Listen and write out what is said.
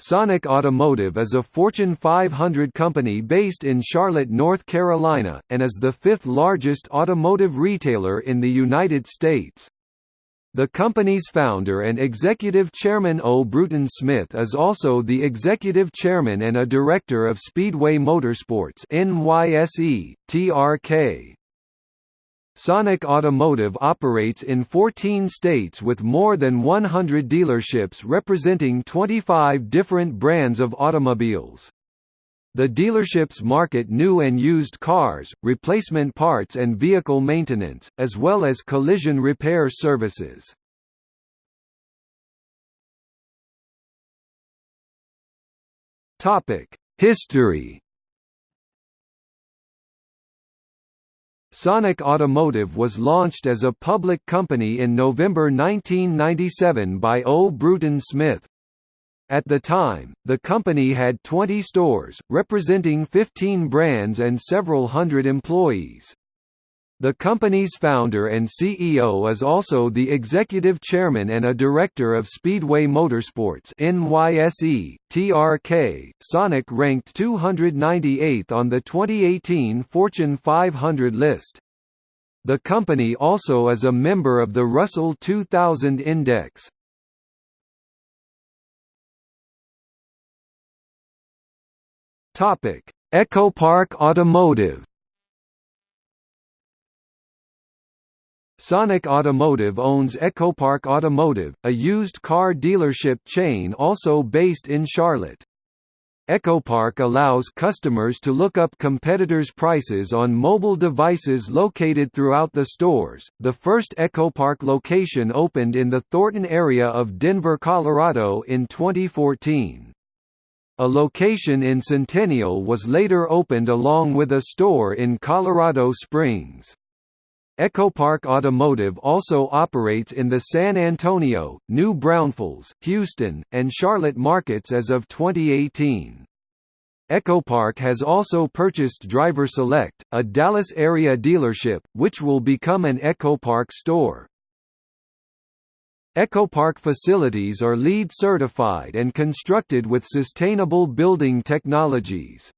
Sonic Automotive is a Fortune 500 company based in Charlotte, North Carolina, and is the fifth largest automotive retailer in the United States. The company's founder and executive chairman O. Bruton Smith is also the executive chairman and a director of Speedway Motorsports NYSE, TRK. Sonic Automotive operates in 14 states with more than 100 dealerships representing 25 different brands of automobiles. The dealerships market new and used cars, replacement parts and vehicle maintenance, as well as collision repair services. History Sonic Automotive was launched as a public company in November 1997 by O. Bruton Smith. At the time, the company had 20 stores, representing 15 brands and several hundred employees. The company's founder and CEO is also the executive chairman and a director of Speedway Motorsports NYSE, TRK. Sonic ranked 298th on the 2018 Fortune 500 list. The company also is a member of the Russell 2000 Index. Topic: EchoPark Automotive Sonic Automotive owns EchoPark Automotive, a used car dealership chain also based in Charlotte. EchoPark allows customers to look up competitors' prices on mobile devices located throughout the stores. The first EchoPark location opened in the Thornton area of Denver, Colorado in 2014. A location in Centennial was later opened along with a store in Colorado Springs. EchoPark Automotive also operates in the San Antonio, New Braunfels, Houston, and Charlotte markets as of 2018. EchoPark has also purchased Driver Select, a Dallas area dealership, which will become an EchoPark store. EchoPark facilities are LEED certified and constructed with sustainable building technologies.